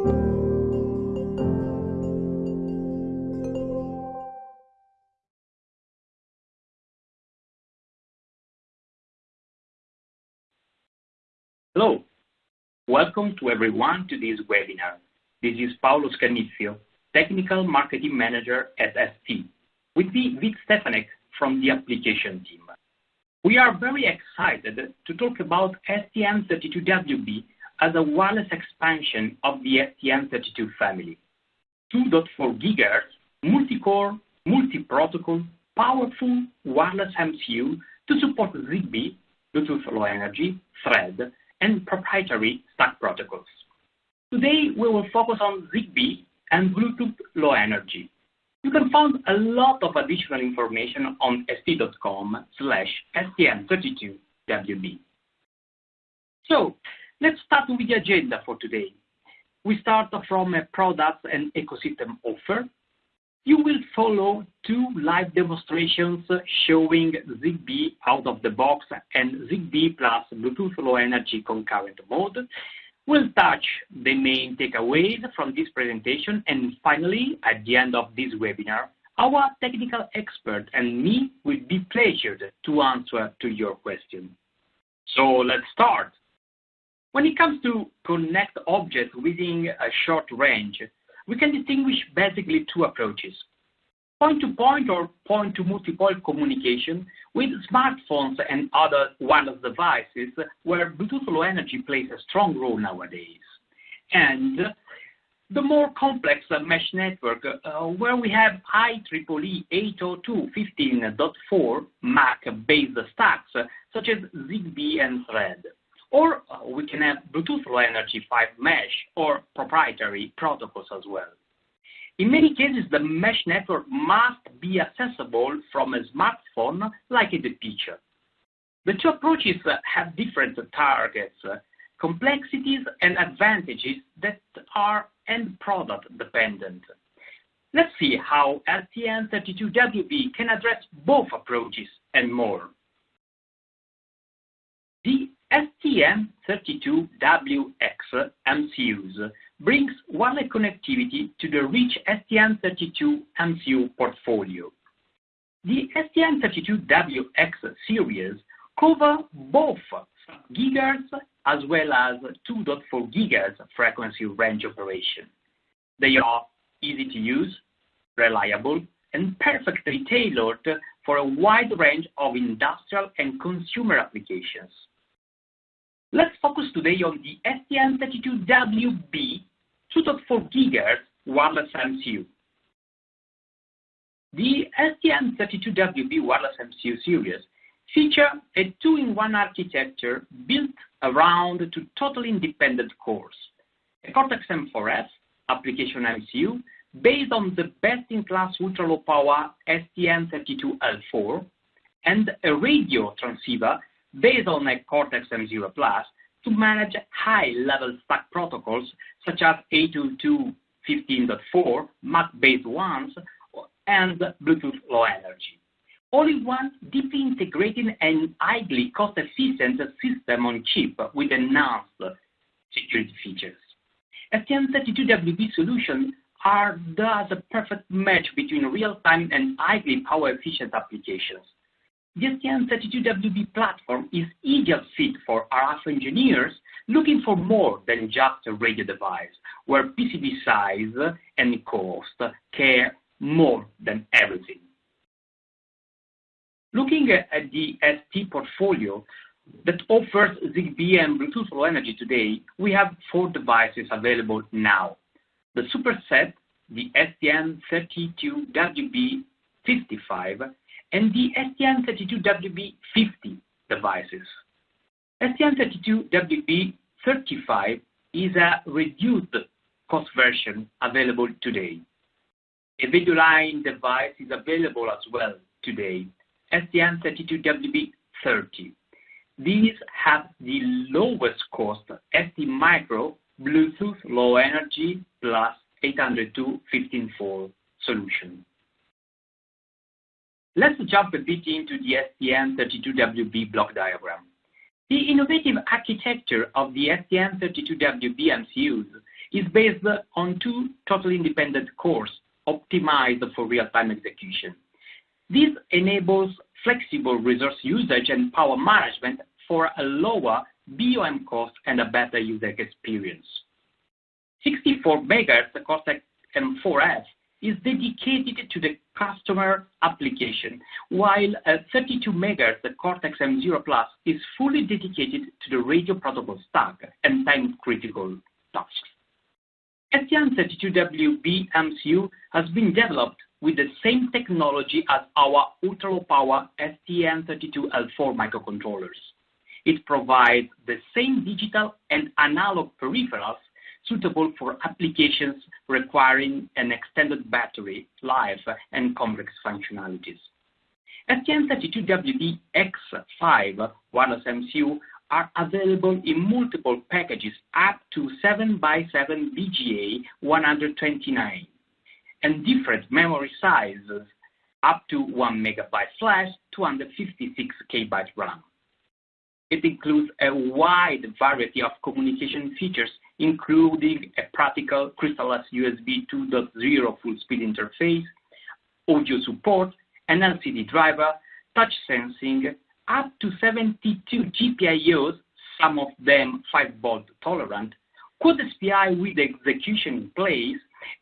Hello. Welcome to everyone to this webinar. This is Paolo Scannizio, Technical Marketing Manager at ST, with me, Vic Stefanik from the application team. We are very excited to talk about STM32WB as a wireless expansion of the STM32 family. 2.4 GHz, multi-core, multi-protocol, powerful wireless MCU to support Zigbee, Bluetooth Low Energy, Thread, and proprietary stack protocols. Today, we will focus on Zigbee and Bluetooth Low Energy. You can find a lot of additional information on st.com/stm32wb. Let's start with the agenda for today. We start from a product and ecosystem offer. You will follow two live demonstrations showing Zigbee out of the box and Zigbee plus Bluetooth Low Energy concurrent mode. We'll touch the main takeaways from this presentation, and finally, at the end of this webinar, our technical expert and me will be pleasured to answer to your questions. So let's start. When it comes to connect objects within a short range, we can distinguish basically two approaches. Point-to-point or point-to-multipoint communication with smartphones and other wireless devices, where Bluetooth Low Energy plays a strong role nowadays. And the more complex mesh network, uh, where we have IEEE 802.15.4 MAC-based stacks, such as Zigbee and Thread. Or uh, we can have Bluetooth Low Energy 5 mesh or proprietary protocols as well. In many cases, the mesh network must be accessible from a smartphone, like in the picture. The two approaches uh, have different targets, uh, complexities, and advantages that are end product dependent. Let's see how STM32WB can address both approaches and more. The STM32WX MCUs brings wireless connectivity to the rich STM32 MCU portfolio. The STM32WX series cover both gigahertz as well as 2.4 gigahertz frequency range operation. They are easy to use, reliable, and perfectly tailored for a wide range of industrial and consumer applications. Let's focus today on the STM32WB 2.4 GHz wireless MCU. The STM32WB wireless MCU series feature a two-in-one architecture built around two totally independent cores. A Cortex-M4F application MCU based on the best-in-class ultra-low power STM32L4, and a radio transceiver based on a Cortex-M0+ to manage high-level stack protocols such as 802.15.4 MAC-based ones and Bluetooth Low Energy. All in one deeply integrated and highly cost-efficient system on chip with enhanced security features. STM32WB solutions are thus a perfect match between real-time and highly power-efficient applications. The STM32WB platform is ideal fit for RF engineers looking for more than just a radio device, where PCB size and cost care more than everything. Looking at the ST portfolio that offers Zigbee and Bluetooth Low Energy today, we have four devices available now. The superset, the STM32WB55, and the STM32WB50 devices. STM32WB35 is a reduced cost version available today. A value line device is available as well today, STM32WB30. These have the lowest cost STMicro Bluetooth Low Energy plus 802.15.4 solution. Let's jump a bit into the STM32WB block diagram. The innovative architecture of the STM32WB MCUs is based on two totally independent cores optimized for real-time execution. This enables flexible resource usage and power management for a lower BOM cost and a better user experience. 64 MHz Cortex-M4F is dedicated to the customer application, while uh, 32 MHz the Cortex-M0 Plus is fully dedicated to the radio protocol stack and time-critical tasks. STM32WB MCU has been developed with the same technology as our ultra-low power STM32L4 microcontrollers. It provides the same digital and analog peripherals suitable for applications requiring an extended battery life and complex functionalities. STM32WB-X5 wireless MCU are available in multiple packages up to 7x7 BGA 129, and different memory sizes up to 1 MB flash, 256 KB RAM. It includes a wide variety of communication features, including a practical crystal-less USB 2.0 full speed interface, audio support, an LCD driver, touch sensing, up to 72 GPIOs, some of them 5-volt tolerant, Quad SPI with execution in place,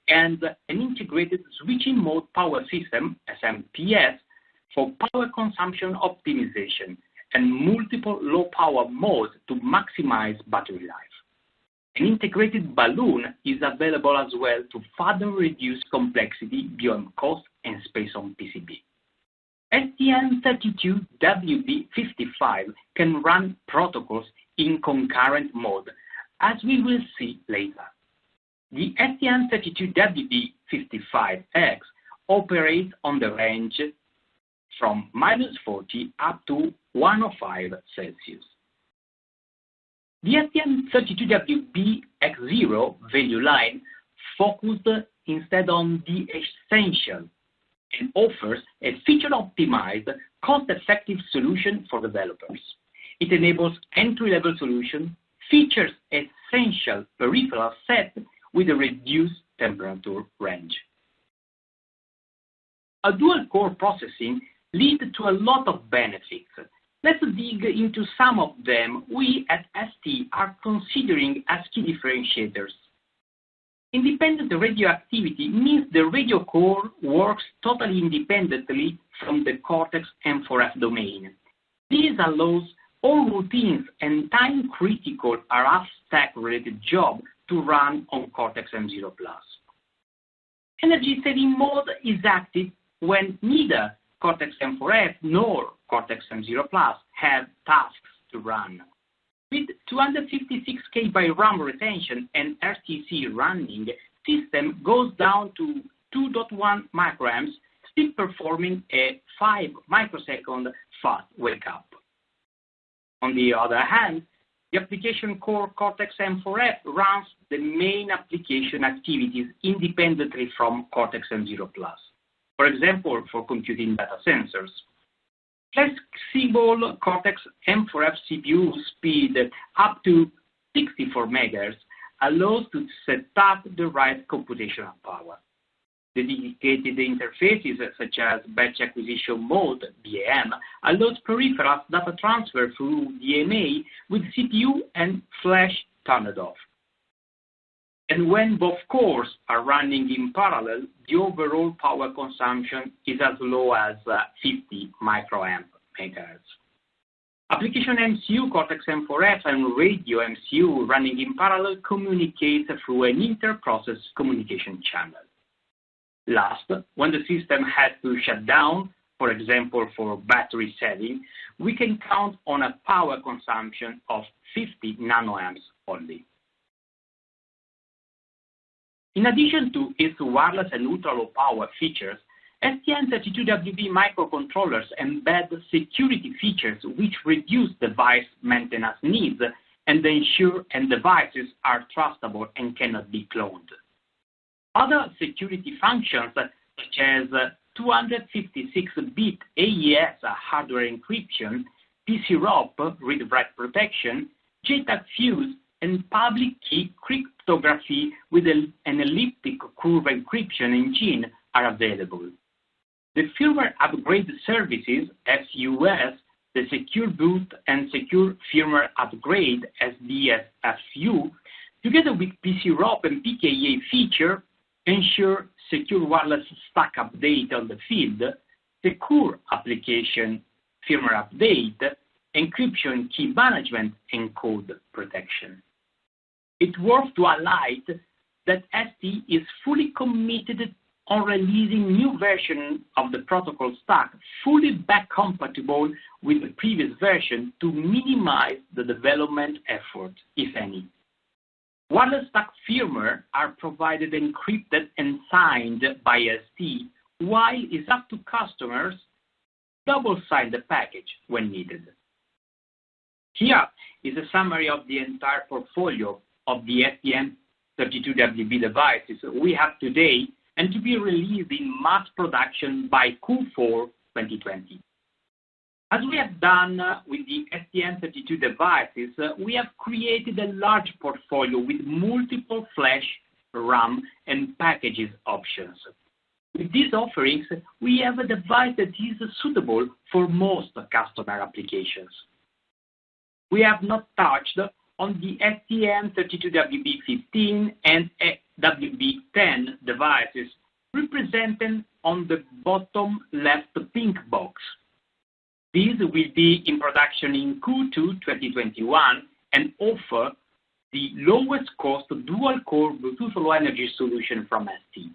and an integrated switching mode power system, SMPS, for power consumption optimization, and multiple low power modes to maximize battery life. An integrated balun is available as well to further reduce complexity, BOM cost, and space on PCB. STM32WB55 can run protocols in concurrent mode, as we will see later. The STM32WB55X operates on the range from -40 up to 105 Celsius. The STM32WB-X0 value line focused instead on the essential and offers a feature-optimized, cost-effective solution for developers. It enables entry-level solution, features essential peripheral set with a reduced temperature range. A dual-core processing lead to a lot of benefits. Let's dig into some of them we at ST are considering as key differentiators. Independent radio activity means the radio core works totally independently from the Cortex-M4F domain. This allows all routines and time-critical RF stack-related job to run on Cortex-M0 Plus. Energy-saving mode is active when neither Cortex-M4F nor Cortex-M0 Plus have tasks to run. With 256 KB RAM retention and RTC running, system goes down to 2.1 microamps, still performing a 5 microsecond fast wake-up. On the other hand, the application core Cortex-M4F runs the main application activities independently from Cortex-M0 Plus. For example, for computing data sensors. Flexible Cortex-M4F CPU speed up to 64 MHz allows to set up the right computational power. Dedicated interfaces such as batch acquisition mode, BAM, allows peripheral data transfer through DMA with CPU and flash turned off. And when both cores are running in parallel, the overall power consumption is as low as uh, 50 microamp meters. Application MCU Cortex-M4F and radio MCU running in parallel communicate through an inter-process communication channel. Last, when the system has to shut down, for example, for battery saving, we can count on a power consumption of 50 nanoamps only. In addition to its wireless and ultra-low power features, STM32WB microcontrollers embed security features which reduce device maintenance needs and ensure end devices are trustable and cannot be cloned. Other security functions, such as 256-bit AES hardware encryption, PCROP read-write protection, JTAG Fuse, and public key cryptography with an elliptic curve encryption engine are available. The firmware upgrade services, FUS, the Secure Boot and Secure Firmware Upgrade, SBSFU, together with PCROP and PKA feature, ensure secure wireless stack update on the field, secure application firmware update, encryption key management, and code protection. It's worth to highlight that ST is fully committed on releasing new version of the protocol stack, fully back compatible with the previous version to minimize the development effort, if any. Wireless stack firmware are provided encrypted and signed by ST, while it's up to customers double sign the package when needed. Here is a summary of the entire portfolio of the STM32WB devices we have today and to be released in mass production by Q4 2020. As we have done uh, with the STM32 devices, uh, we have created a large portfolio with multiple flash, RAM, and packages options. With these offerings, we have a device that is suitable for most customer applications. We have not touched on the STM32WB15 and WB10 devices represented on the bottom left pink box. These will be in production in Q2 2021 and offer the lowest cost dual-core Bluetooth Low Energy solution from ST.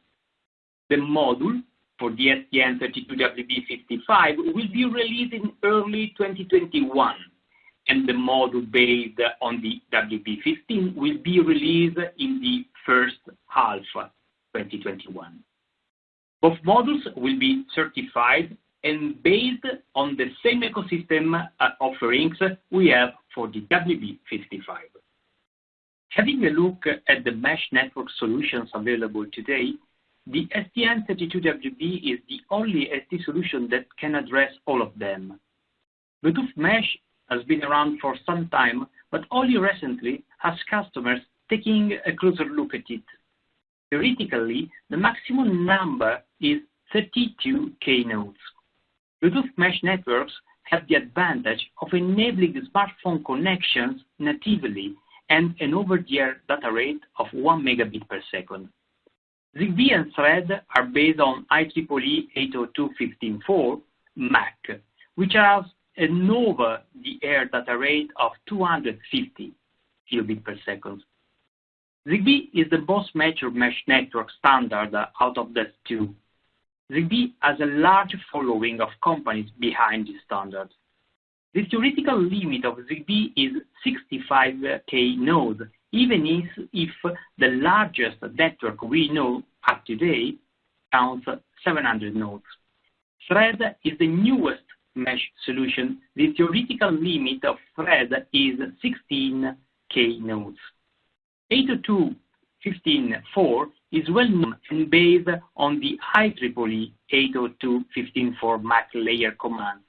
The module for the STM32WB55 will be released in early 2021, and the module based on the WB15 will be released in the first half 2021. Both modules will be certified and based on the same ecosystem uh, offerings we have for the WB55. Having a look at the mesh network solutions available today, the STM32WB is the only ST solution that can address all of them. Bluetooth Mesh has been around for some time, but only recently has customers taking a closer look at it. Theoretically, the maximum number is 32K nodes. Bluetooth Mesh networks have the advantage of enabling smartphone connections natively and an over-the-air data rate of one megabit per second. Zigbee and Thread are based on IEEE 802.15.4 MAC, which has an over-the-air data rate of 250 kilobit per second. Zigbee is the most mature mesh network standard out of the two. Zigbee has a large following of companies behind this standard. The theoretical limit of Zigbee is 65K nodes, even if the largest network we know of today counts 700 nodes. Thread is the newest mesh solution. The theoretical limit of Thread is 16K nodes. 802.15.4 is well-known and based on the IEEE 802.15.4 MAC layer commands.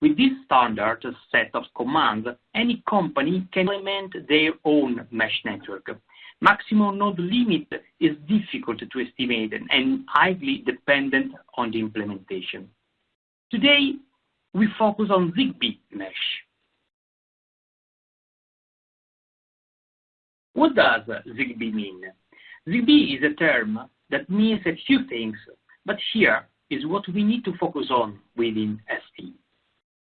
With this standard set of commands, any company can implement their own mesh network. Maximum node limit is difficult to estimate and highly dependent on the implementation. Today, we focus on Zigbee Mesh. What does Zigbee mean? Zigbee is a term that means a few things, but here is what we need to focus on within ST.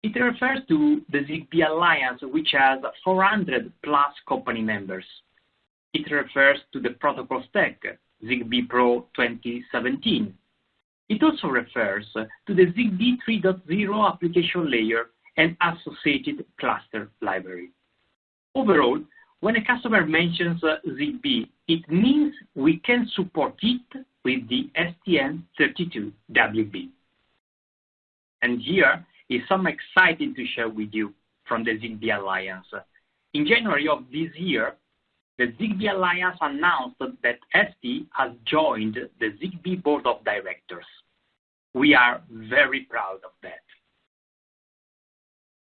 It refers to the Zigbee Alliance, which has 400+ company members. It refers to the protocol stack, Zigbee Pro 2017. It also refers to the Zigbee 3.0 application layer and associated cluster library. Overall, when a customer mentions Zigbee, it means we can support it with the STM32WB. And here is some exciting to share with you from the Zigbee Alliance. In January of this year, the Zigbee Alliance announced that ST has joined the Zigbee board of directors. We are very proud of that.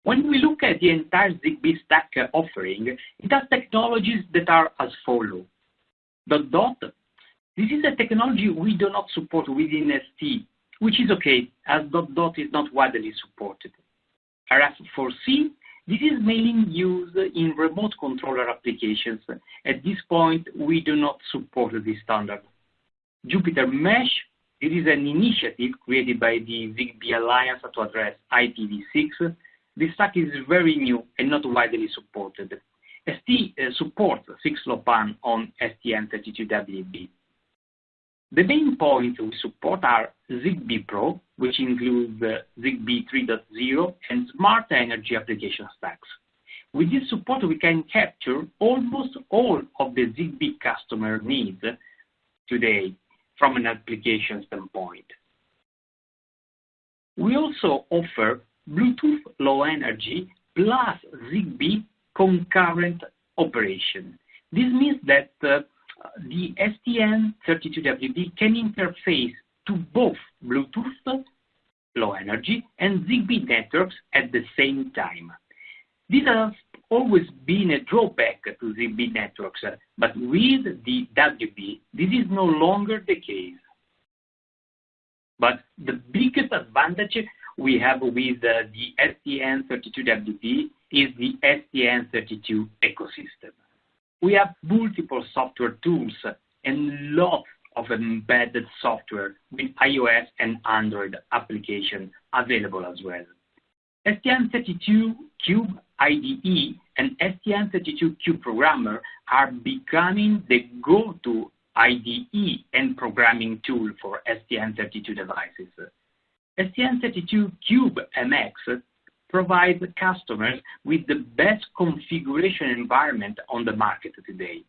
When we look at the entire ZigBee stack offering, it has technologies that are as follow. Dot dot. This is a technology we do not support within ST, which is okay, as dot dot is not widely supported. RF4CE, this is mainly used in remote controller applications. At this point, we do not support this standard. Jupiter Mesh, it is an initiative created by the ZigBee Alliance to address IPv6 this stack is very new and not widely supported. ST uh, supports 6LoWPAN on STM32WB. The main points we support are ZigBee Pro, which includes uh, ZigBee 3.0 and Smart Energy application stacks. With this support, we can capture almost all of the ZigBee customer needs today from an application standpoint. We also offer Bluetooth Low Energy plus ZigBee concurrent operation. This means that uh, the STM32WB can interface to both Bluetooth Low Energy and ZigBee networks at the same time. This has always been a drawback to ZigBee networks, but with the WB, this is no longer the case. But the biggest advantage we have with uh, the STM32WB is the STM32 ecosystem. We have multiple software tools and lots of embedded software with iOS and Android applications available as well. STM32 Cube IDE and STM32 Cube Programmer are becoming the go-to IDE and programming tool for STM32 devices. STM32 Cube MX provides customers with the best configuration environment on the market today.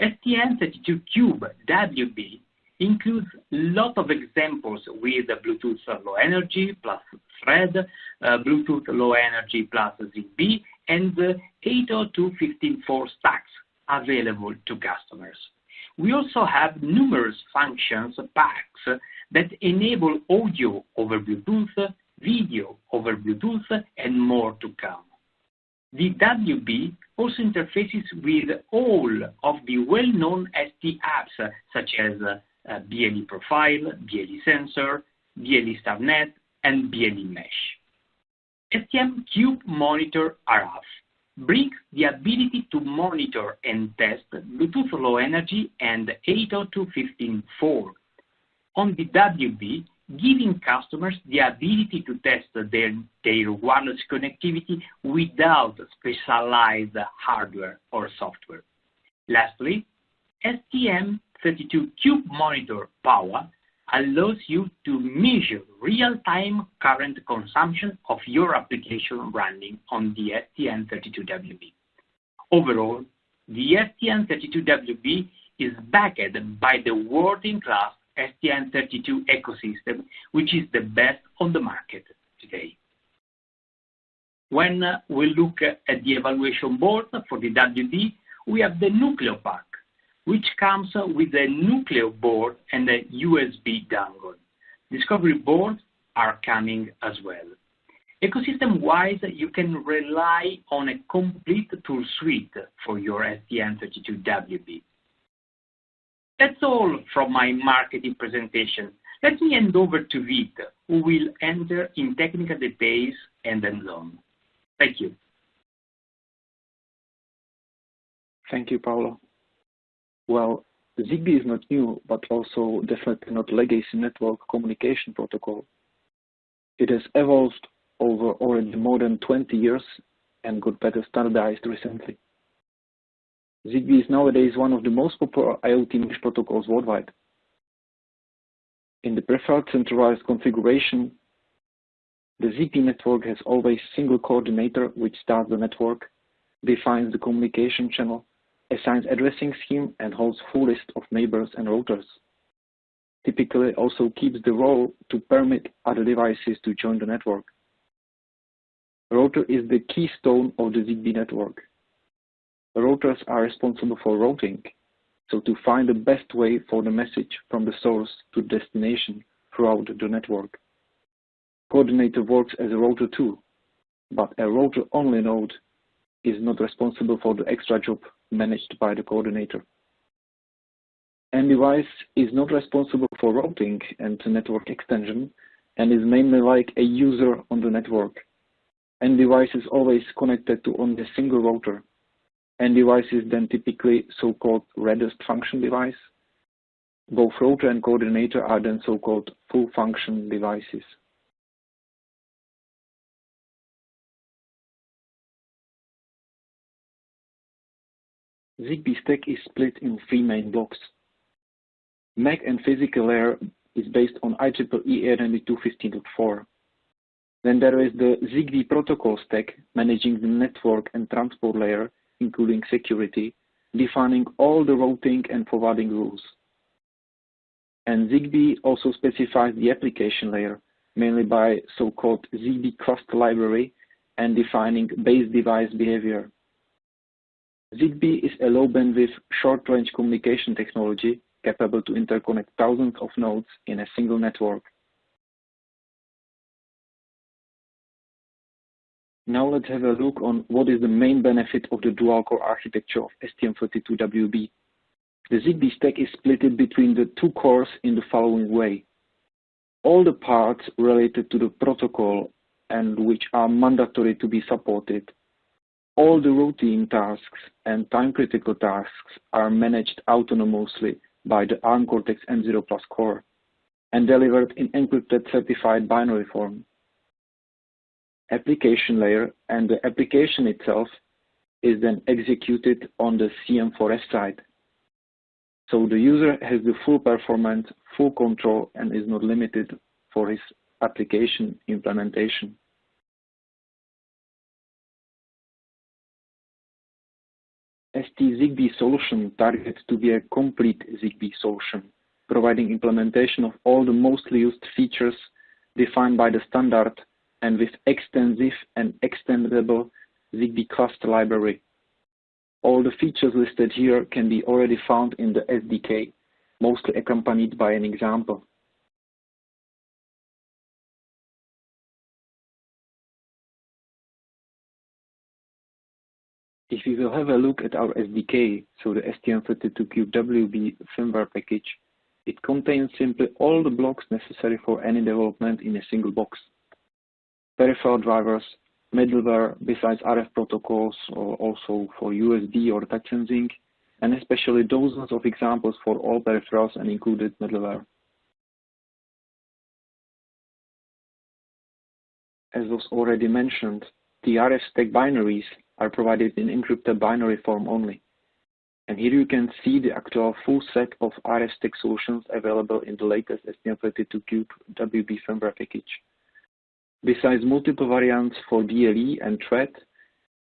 STM32 Cube WB includes lot of examples with Bluetooth Low Energy plus Thread, uh, Bluetooth Low Energy plus ZigBee, and uh, 802.15.4 stacks available to customers. We also have numerous functions packs that enable audio over Bluetooth, video over Bluetooth, and more to come. The WB also interfaces with all of the well-known ST apps such as uh, BLE Profile, BLE Sensor, BLE StarNet, and BLE Mesh. STM Cube Monitor RF brings the ability to monitor and test Bluetooth Low Energy and 802.15.4 on the WB, giving customers the ability to test their, wireless connectivity without specialized hardware or software. Lastly, STM32 Cube Monitor Power allows you to measure real-time current consumption of your application running on the STM32WB. Overall, the STM32WB is backed by the world-in-class STM32 ecosystem, which is the best on the market today. When uh, we look at the evaluation board for the WB, we have the Nucleo Pack, which comes uh, with a Nucleo board and a USB dongle. Discovery boards are coming as well. Ecosystem-wise, you can rely on a complete tool suite for your STM32WB. That's all from my marketing presentation. Let me hand over to Vit, who will enter in technical details and then on. Thank you. Thank you, Paolo. Well, ZigBee is not new, but also definitely not legacy network communication protocol. It has evolved over already more than 20 years and got better standardized recently. ZigBee is nowadays one of the most popular IoT mesh protocols worldwide. In the preferred centralized configuration, the ZigBee network has always a single coordinator which starts the network, defines the communication channel, assigns addressing scheme, and holds full list of neighbors and routers. Typically also keeps the role to permit other devices to join the network. Router is the keystone of the ZigBee network. Routers are responsible for routing, so to find the best way for the message from the source to destination throughout the network. Coordinator works as a router too. but a router-only node is not responsible for the extra job managed by the coordinator. End device is not responsible for routing and network extension and is mainly like a user on the network. End device is always connected to only a single router. End device is then typically so-called reduced function device. Both router and coordinator are then so-called full function devices. ZigBee stack is split in three main blocks. MAC and physical layer is based on IEEE 802.15.4. Then there is the ZigBee protocol stack managing the network and transport layer, including security, defining all the routing and forwarding rules. And ZigBee also specifies the application layer, mainly by so-called ZigBee cluster library and defining base device behavior. ZigBee is a low bandwidth, short range communication technology capable to interconnect thousands of nodes in a single network. Now let's have a look on what is the main benefit of the dual-core architecture of STM32WB. The ZigBee stack is split between the two cores in the following way. All the parts related to the protocol and which are mandatory to be supported all the routine tasks and time-critical tasks are managed autonomously by the ARM Cortex-M0 Plus core and delivered in encrypted certified binary form. Application layer and the application itself is then executed on the CM4S side. So the user has the full performance, full control, and is not limited for his application implementation. ST ZigBee solution targets to be a complete ZigBee solution, providing implementation of all the mostly used features defined by the standard and with extensive and extendable ZigBee cluster library. All the features listed here can be already found in the SDK, mostly accompanied by an example. If we will have a look at our SDK, so the STM32CubeWB firmware package, it contains simply all the blocks necessary for any development in a single box. Peripheral drivers, middleware besides RF protocols, also for USB or touch sensing, and especially dozens of examples for all peripherals and included middleware. As was already mentioned, the RF stack binaries are provided in encrypted binary form only. And here you can see the actual full set of RF stack solutions available in the latest STM32Cube WB firmware package. Besides multiple variants for BLE and Thread,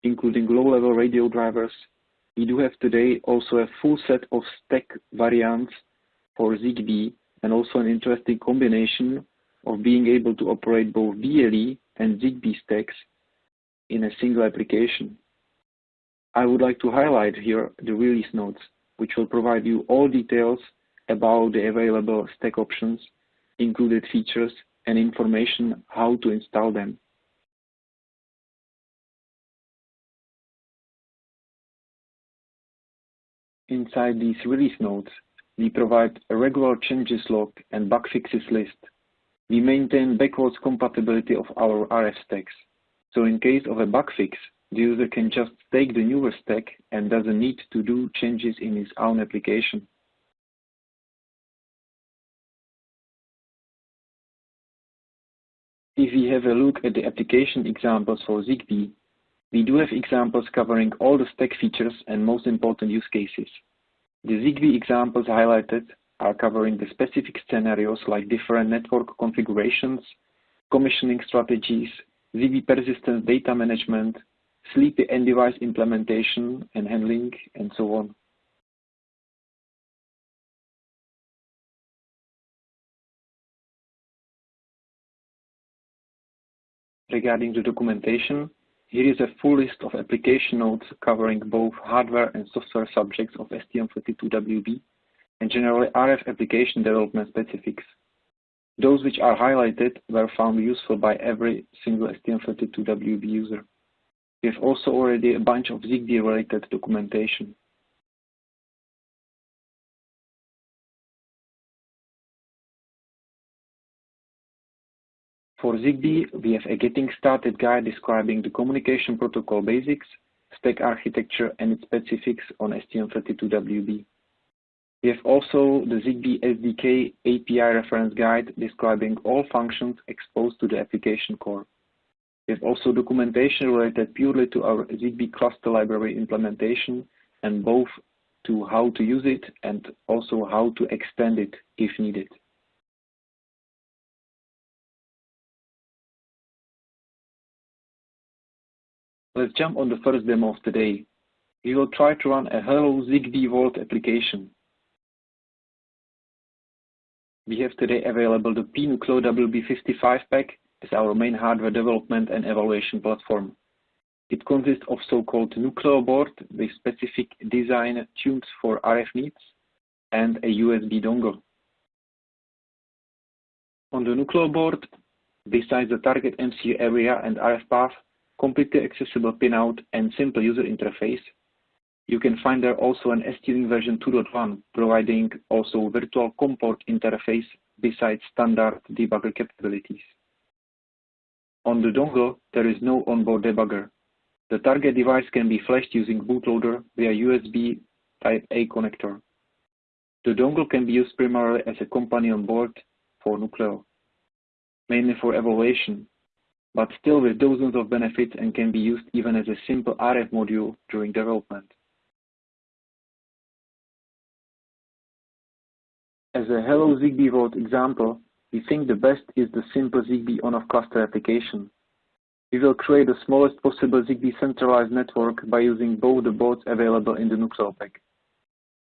including low-level radio drivers, we do have today also a full set of stack variants for ZigBee and also an interesting combination of being able to operate both BLE and ZigBee stacks in a single application. I would like to highlight here the release notes, which will provide you all details about the available stack options, included features, and information how to install them. Inside these release notes, we provide a regular changes log and bug fixes list. We maintain backwards compatibility of our RF stacks. So in case of a bug fix, the user can just take the newer stack and doesn't need to do changes in his own application. If we have a look at the application examples for ZigBee, we do have examples covering all the stack features and most important use cases. The ZigBee examples highlighted are covering the specific scenarios like different network configurations, commissioning strategies, ZigBee persistent data management, sleepy end device implementation and handling, and so on. Regarding the documentation, here is a full list of application notes covering both hardware and software subjects of STM32WB and generally RF application development specifics. Those which are highlighted were found useful by every single STM32WB user. We have also already a bunch of ZigBee-related documentation. For ZigBee, we have a getting started guide describing the communication protocol basics, stack architecture, and its specifics on STM32WB. We have also the ZigBee SDK API reference guide describing all functions exposed to the application core. We have also documentation related purely to our ZigBee cluster library implementation and both to how to use it and also how to extend it if needed. Let's jump on the first demo of today. We will try to run a Hello ZigBee World application. We have today available the pNucleo WB55 pack as our main hardware development and evaluation platform. It consists of so-called Nucleo board with specific design tuned for RF needs and a USB dongle. On the Nucleo board, besides the target MCU area and RF path, completely accessible pinout and simple user interface, you can find there also an ST-Link version 2.1 providing also virtual COM port interface besides standard debugger capabilities. On the dongle, there is no onboard debugger. The target device can be flashed using bootloader via USB Type-A connector. The dongle can be used primarily as a companion board for Nucleo, mainly for evaluation, but still with dozens of benefits and can be used even as a simple RF module during development. As a Hello ZigBee World example, we think the best is the simple ZigBee on-off cluster application. We will create the smallest possible ZigBee centralized network by using both the boards available in the Nucleo pack.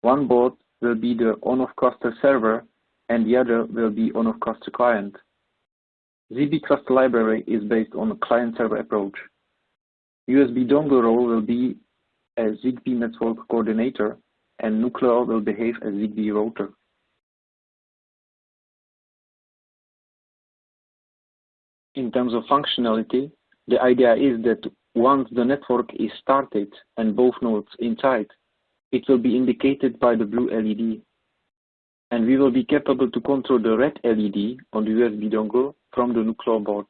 One board will be the on-off cluster server and the other will be on-off cluster client. Cluster Library is based on a client-server approach. USB dongle role will be a ZigBee network coordinator and Nucleo will behave as ZigBee router. In terms of functionality, the idea is that once the network is started and both nodes inside, it will be indicated by the blue LED and we will be capable to control the red LED on the USB dongle from the Nucleo board.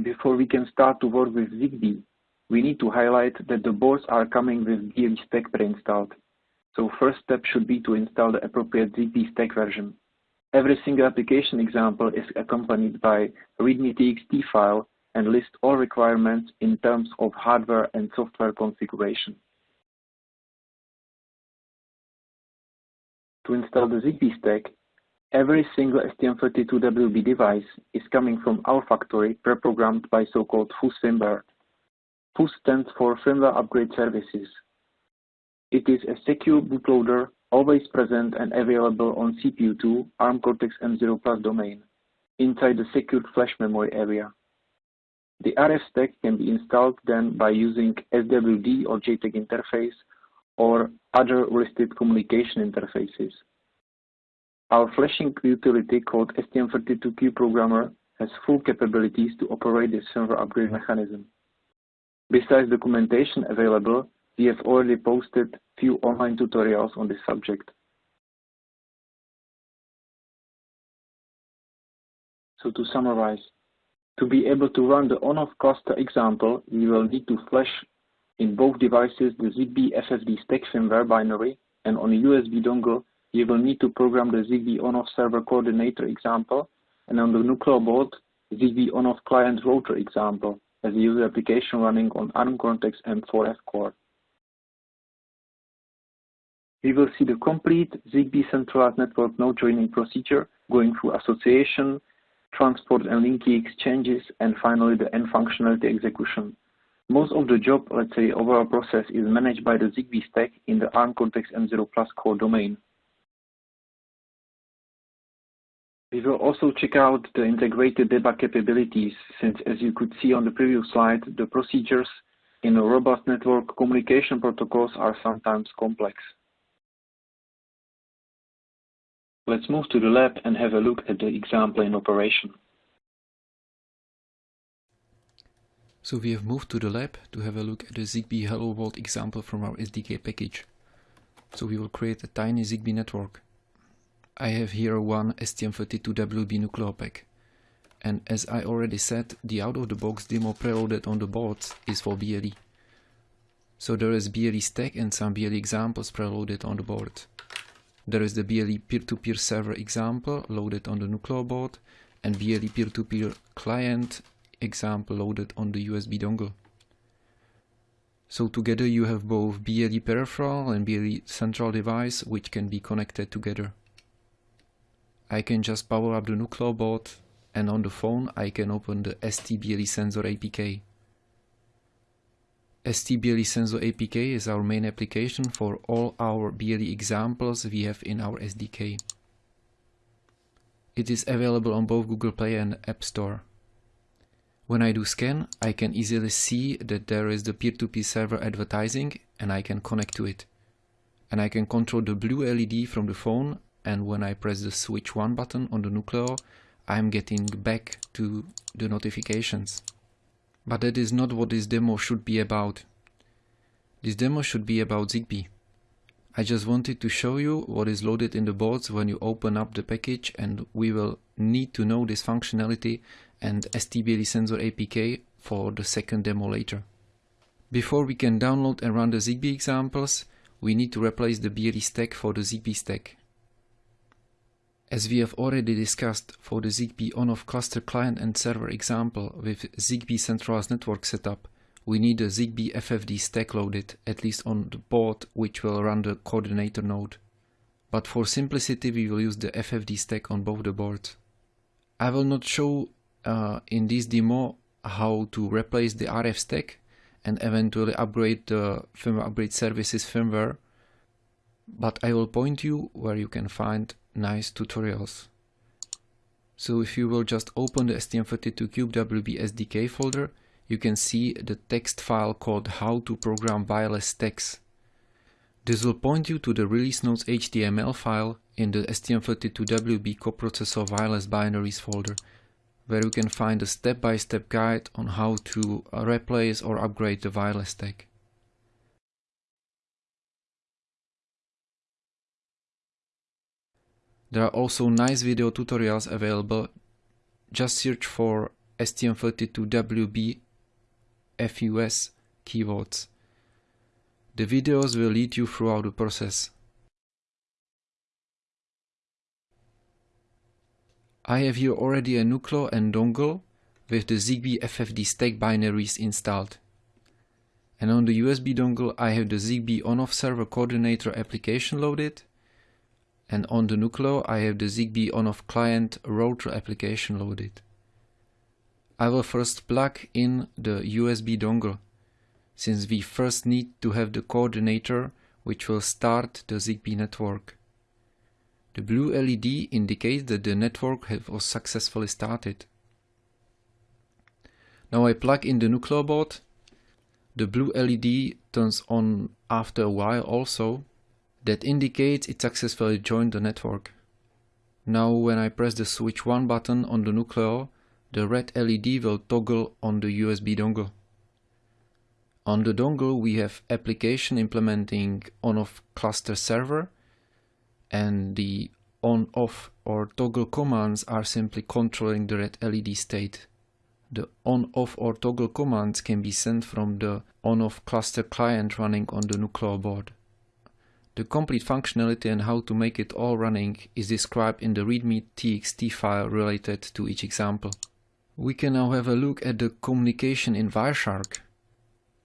Before we can start to work with ZigBee, we need to highlight that the boards are coming with BLE stack pre-installed. So first step should be to install the appropriate ZigBee stack version. Every single application example is accompanied by a README file and list all requirements in terms of hardware and software configuration. To install the ZigBee stack, every single STM32WB device is coming from our factory pre-programmed by so-called FUS firmware. FUS stands for Firmware Upgrade Services. It is a secure bootloader always present and available on CPU2 ARM Cortex-M0 Plus domain inside the secured flash memory area. The RF stack can be installed then by using SWD or JTAG interface or other listed communication interfaces. Our flashing utility called STM32Cube Programmer has full capabilities to operate the server upgrade mechanism. Besides documentation available, we have already posted few online tutorials on this subject. So to summarize, to be able to run the on-off cluster example, you will need to flash in both devices the ZigBee FFD stack firmware binary, and on a USB dongle, you will need to program the ZigBee on-off server coordinator example, and on the Nucleo board, ZigBee on-off client router example as a user application running on ARM Cortex-M4F core. We will see the complete ZigBee centralized network node joining procedure going through association, transport and link key exchanges, and finally the end functionality execution. Most of the job, let's say, overall process is managed by the ZigBee stack in the ARM Cortex-M0 Plus core domain. We will also check out the integrated debug capabilities, since as you could see on the previous slide, the procedures in a robust network, communication protocols are sometimes complex. Let's move to the lab and have a look at the example in operation. So we have moved to the lab to have a look at the ZigBee Hello World example from our SDK package. So we will create a tiny ZigBee network. I have here one STM32WB Nucleo pack. And as I already said, the out-of-the-box demo preloaded on the boards is for BLE. So there is BLE stack and some BLE examples preloaded on the board. There is the BLE peer-to-peer -peer server example loaded on the Nucleo board and BLE peer-to-peer -peer client example loaded on the USB dongle. So together you have both BLE peripheral and BLE central device which can be connected together. I can just power up the Nucleo board and on the phone I can open the STBLE Sensor APK. STBLE Sensor APK is our main application for all our BLE examples we have in our SDK. It is available on both Google Play and App Store. When I do scan, I can easily see that there is the peer-to-peer -peer server advertising and I can connect to it. And I can control the blue LED from the phone and when I press the switch 1 button on the Nucleo, I'm getting back to the notifications. But that is not what this demo should be about. This demo should be about ZigBee. I just wanted to show you what is loaded in the boards when you open up the package and we will need to know this functionality and STBLE sensor APK for the second demo later. Before we can download and run the ZigBee examples, we need to replace the BLE stack for the ZigBee stack. As we have already discussed for the ZigBee on-off cluster client and server example with ZigBee centralized network setup, we need a ZigBee FFD stack loaded, at least on the board which will run the coordinator node. But for simplicity we will use the FFD stack on both the boards. I will not show uh, in this demo how to replace the RF stack and eventually upgrade the firmware upgrade services firmware, but I will point you where you can find nice tutorials. So if you will just open the STM32CubeWB SDK folder, you can see the text file called how to program wireless stacks. This will point you to the release notes HTML file in the STM32WB coprocessor wireless binaries folder, where you can find a step-by-step -step guide on how to replace or upgrade the wireless stack. There are also nice video tutorials available. Just search for STM32WB FUS keywords. The videos will lead you throughout the process. I have here already a Nucleo and dongle with the ZigBee FFD stack binaries installed. And on the USB dongle I have the ZigBee on-off server coordinator application loaded and on the Nucleo I have the ZigBee on-off client router application loaded. I will first plug in the USB dongle, since we first need to have the coordinator which will start the ZigBee network. The blue LED indicates that the network was successfully started. Now I plug in the Nucleo board. The blue LED turns on after a while also that indicates it successfully joined the network. Now when I press the switch 1 button on the Nucleo, the red LED will toggle on the USB dongle. On the dongle we have application implementing on-off cluster server and the on-off or toggle commands are simply controlling the red LED state. The on-off or toggle commands can be sent from the on-off cluster client running on the Nucleo board. The complete functionality and how to make it all running is described in the readme txt file related to each example. We can now have a look at the communication in Wireshark.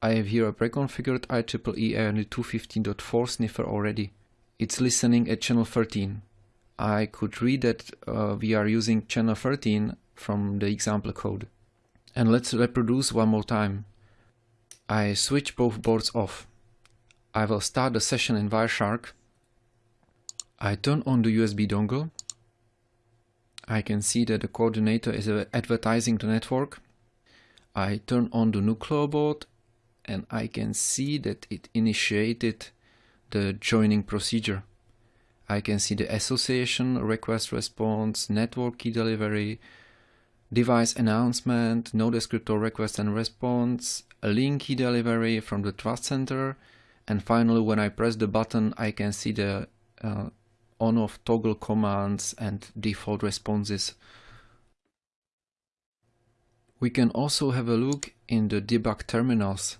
I have here a pre-configured IEEE 215.4 sniffer already. It's listening at channel 13. I could read that uh, we are using channel 13 from the example code. And let's reproduce one more time. I switch both boards off. I will start the session in Wireshark. I turn on the USB dongle. I can see that the coordinator is advertising the network. I turn on the Nucleo board and I can see that it initiated the joining procedure. I can see the association, request response, network key delivery, device announcement, node descriptor request and response, a link key delivery from the trust center, and finally when I press the button I can see the uh, on-off toggle commands and default responses. We can also have a look in the debug terminals.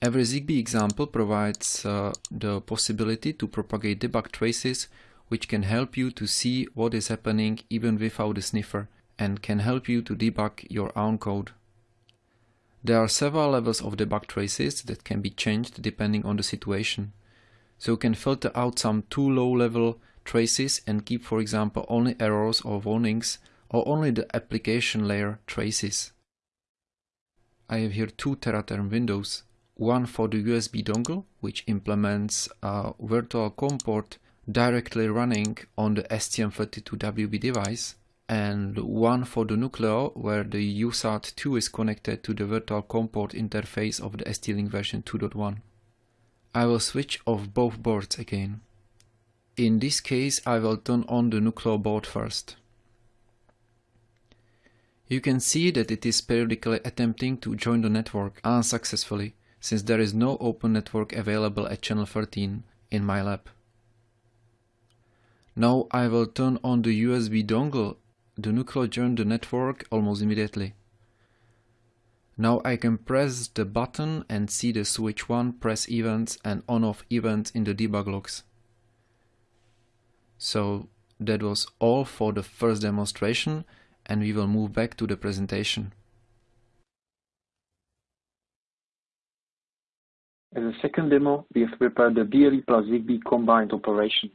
Every ZigBee example provides uh, the possibility to propagate debug traces which can help you to see what is happening even without a sniffer and can help you to debug your own code. There are several levels of debug traces that can be changed depending on the situation. So you can filter out some too low level traces and keep for example only errors or warnings or only the application layer traces. I have here two Teraterm windows, one for the USB dongle which implements a virtual COM port directly running on the STM32WB device and one for the Nucleo where the USART2 is connected to the virtual COM port interface of the ST-Link version 2.1. I will switch off both boards again. In this case I will turn on the Nucleo board first. You can see that it is periodically attempting to join the network unsuccessfully since there is no open network available at channel 13 in my lab. Now I will turn on the USB dongle the Nucleo joined the network almost immediately. Now I can press the button and see the switch 1 press events and on-off events in the debug logs. So that was all for the first demonstration and we will move back to the presentation. As a second demo, we have prepared the BLE plus ZigBee combined operation.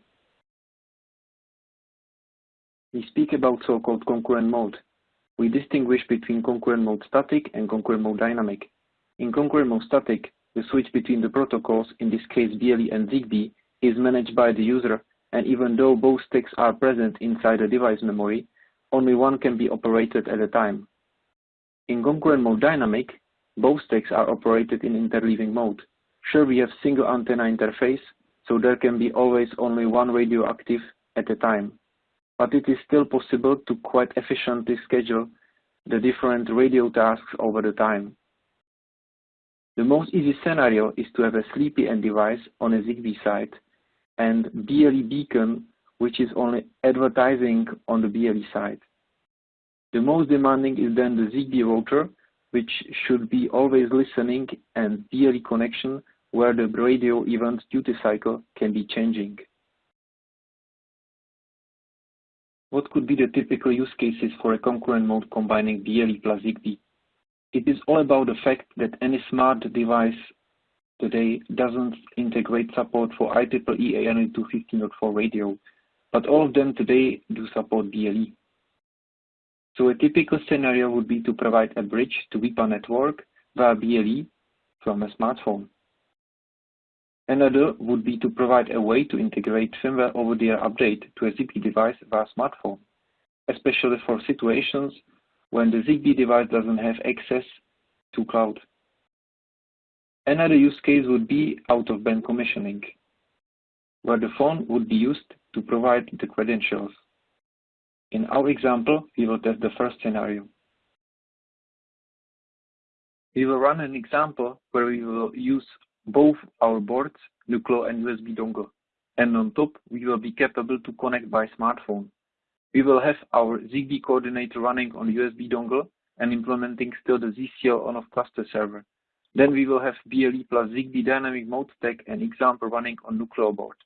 We speak about so-called concurrent mode. We distinguish between concurrent mode static and concurrent mode dynamic. In concurrent mode static, the switch between the protocols, in this case BLE and ZigBee, is managed by the user, and even though both stacks are present inside the device memory, only one can be operated at a time. In concurrent mode dynamic, both stacks are operated in interleaving mode. Sure, we have single antenna interface, so there can be always only one radio active at a time but it is still possible to quite efficiently schedule the different radio tasks over the time. The most easy scenario is to have a sleepy end device on a ZigBee site and BLE beacon which is only advertising on the BLE side. The most demanding is then the ZigBee router which should be always listening and BLE connection where the radio event duty cycle can be changing. What could be the typical use cases for a concurrent mode combining BLE plus ZigBee? It is all about the fact that any smart device today doesn't integrate support for IEEE 802.15.4 radio, but all of them today do support BLE. So a typical scenario would be to provide a bridge to WIPA network via BLE from a smartphone. Another would be to provide a way to integrate firmware over-the-air update to a ZigBee device via smartphone, especially for situations when the ZigBee device doesn't have access to cloud. Another use case would be out-of-band commissioning, where the phone would be used to provide the credentials. In our example, we will test the first scenario. We will run an example where we will use both our boards, Nucleo and USB dongle. And on top, we will be capable to connect by smartphone. We will have our ZigBee coordinator running on USB dongle and implementing still the ZCL on-off cluster server. Then we will have BLE plus ZigBee dynamic mode stack and example running on Nucleo board.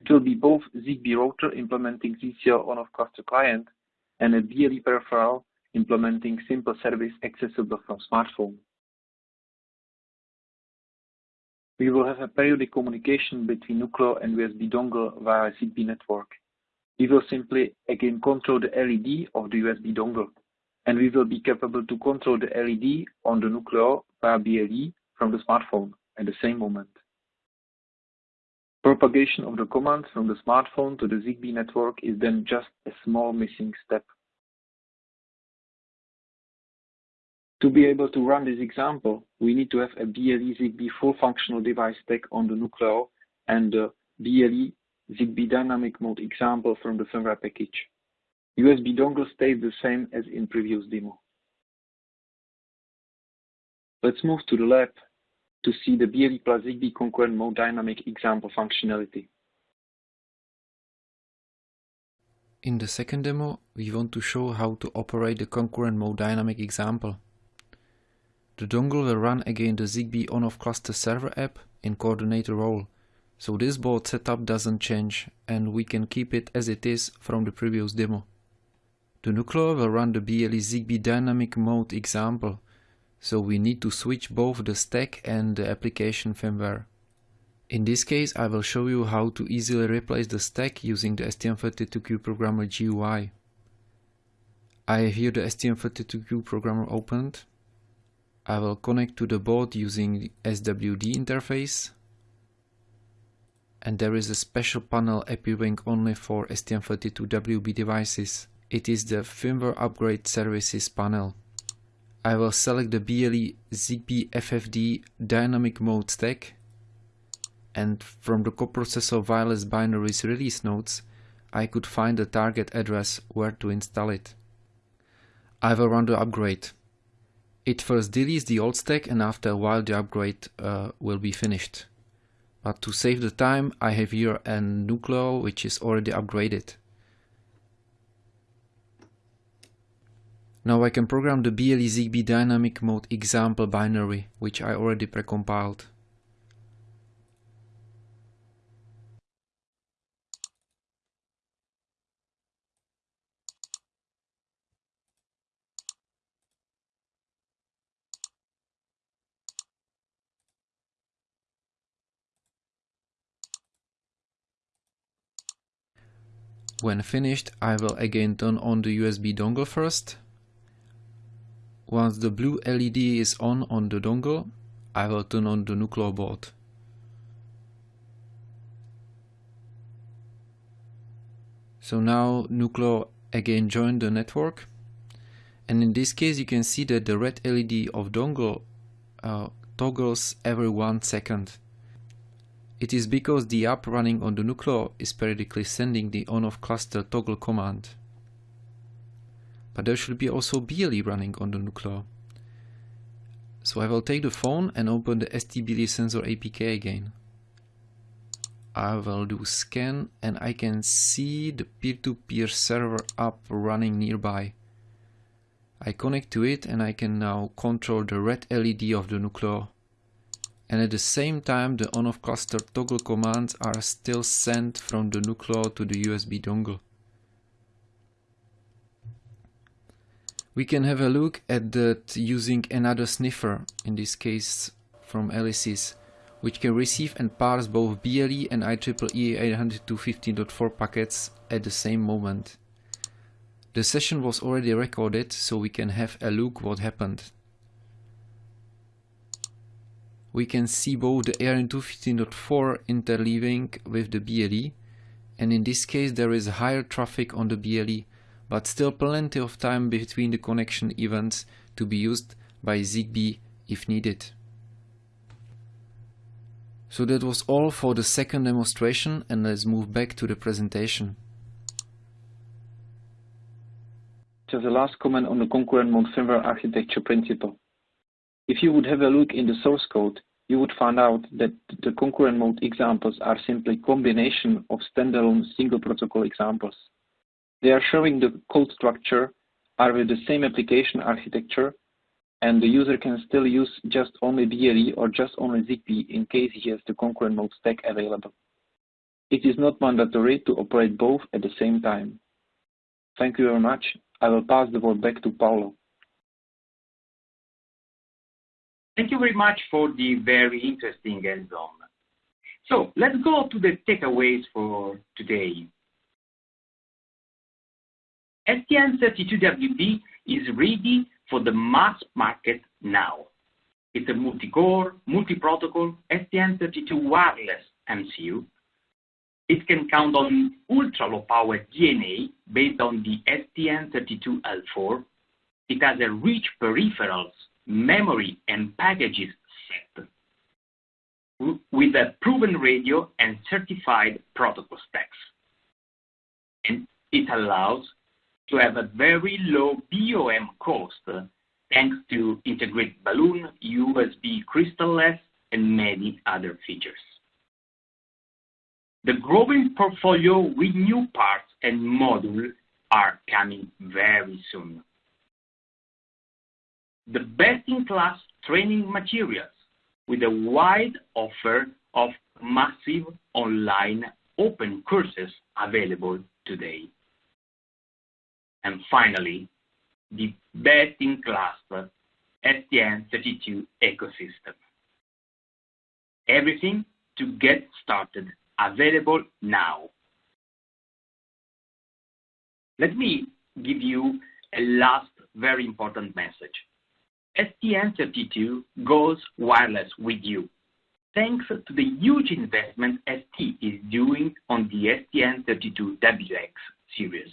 It will be both ZigBee router implementing ZCL on-off cluster client and a BLE peripheral implementing simple service accessible from smartphone. We will have a periodic communication between Nucleo and USB dongle via ZigBee network. We will simply again control the LED of the USB dongle, and we will be capable to control the LED on the Nucleo via BLE from the smartphone at the same moment. Propagation of the commands from the smartphone to the ZigBee network is then just a small missing step. To be able to run this example, we need to have a BLE ZigBee full functional device stack on the Nucleo and the BLE ZigBee dynamic mode example from the firmware package. USB dongle stays the same as in previous demo. Let's move to the lab to see the BLE plus ZigBee concurrent mode dynamic example functionality. In the second demo, we want to show how to operate the concurrent mode dynamic example. The dongle will run again the ZigBee on-off cluster server app in coordinator role, so this board setup doesn't change and we can keep it as it is from the previous demo. The Nucleo will run the BLE ZigBee dynamic mode example, so we need to switch both the stack and the application firmware. In this case I will show you how to easily replace the stack using the STM32Cube Programmer GUI. I have here the STM32Cube Programmer opened I will connect to the board using SWD interface and there is a special panel appearing only for STM32WB devices. It is the firmware upgrade services panel. I will select the BLE ZigBee FFD dynamic mode stack and from the coprocessor wireless binaries release notes I could find the target address where to install it. I will run the upgrade. It first deletes the old stack and after a while the upgrade uh, will be finished. But to save the time I have here a Nucleo which is already upgraded. Now I can program the BLE ZigBee dynamic mode example binary which I already precompiled. When finished, I will again turn on the USB dongle first. Once the blue LED is on on the dongle, I will turn on the Nucleo board. So now Nucleo again joined the network. And in this case you can see that the red LED of dongle uh, toggles every one second. It is because the app running on the Nucleo is periodically sending the on-off cluster toggle command. But there should be also BLE running on the Nucleo. So I will take the phone and open the STBLE sensor APK again. I will do scan and I can see the peer-to-peer -peer server app running nearby. I connect to it and I can now control the red LED of the Nucleo and at the same time the on-off cluster toggle commands are still sent from the Nucleo to the USB dongle. We can have a look at that using another sniffer, in this case from Ellisys, which can receive and parse both BLE and IEEE 802.15.4 packets at the same moment. The session was already recorded, so we can have a look what happened we can see both the ARN215.4 interleaving with the BLE and in this case there is higher traffic on the BLE but still plenty of time between the connection events to be used by ZigBee if needed. So that was all for the second demonstration and let's move back to the presentation. Just a last comment on the concurrent firmware architecture principle. If you would have a look in the source code, you would find out that the concurrent mode examples are simply combination of standalone single protocol examples. They are showing the code structure are with the same application architecture and the user can still use just only BLE or just only ZigBee in case he has the concurrent mode stack available. It is not mandatory to operate both at the same time. Thank you very much. I will pass the word back to Paulo. Thank you very much for the very interesting hands-on. So let's go to the takeaways for today. STM32WB is ready for the mass market now. It's a multi-core, multi-protocol STM32 wireless MCU. It can count on ultra-low power DNA based on the STM32L4 it has a rich peripherals, memory, and packages set with a proven radio and certified protocol stacks. And it allows to have a very low BOM cost thanks to integrated balun, USB crystalless, and many other features. The growing portfolio with new parts and modules are coming very soon. The best-in-class training materials with a wide offer of massive online open courses available today. And finally, the best-in-class STM32 ecosystem. Everything to get started available now. Let me give you a last very important message. STM32 goes wireless with you, thanks to the huge investment ST is doing on the STM32WX series.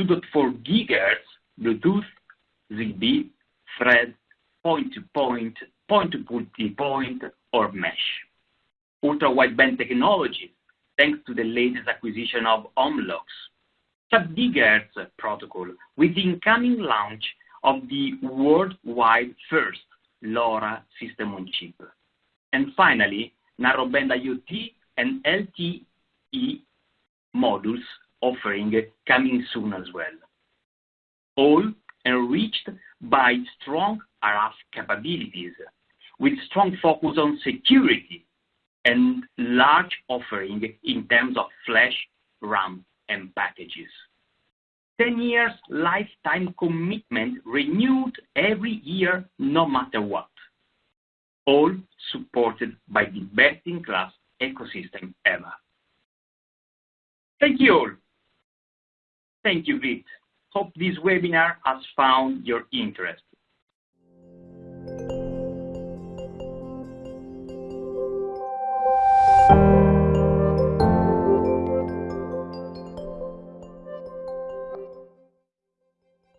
2.4 GHz Bluetooth, ZigBee, Thread, point-to-point, point-to-multipoint, or mesh. Ultra-wideband technology, thanks to the latest acquisition of Omlox. Sub-gigahertz protocol with the incoming launch of the worldwide first LoRa system on chip. And finally, narrowband IoT and LTE modules offering coming soon as well. All enriched by strong RF capabilities, with strong focus on security and large offering in terms of flash, RAM, and packages. 10 years lifetime commitment renewed every year, no matter what. All supported by the best-in-class ecosystem ever. Thank you all. Thank you, Vit. Hope this webinar has found your interest.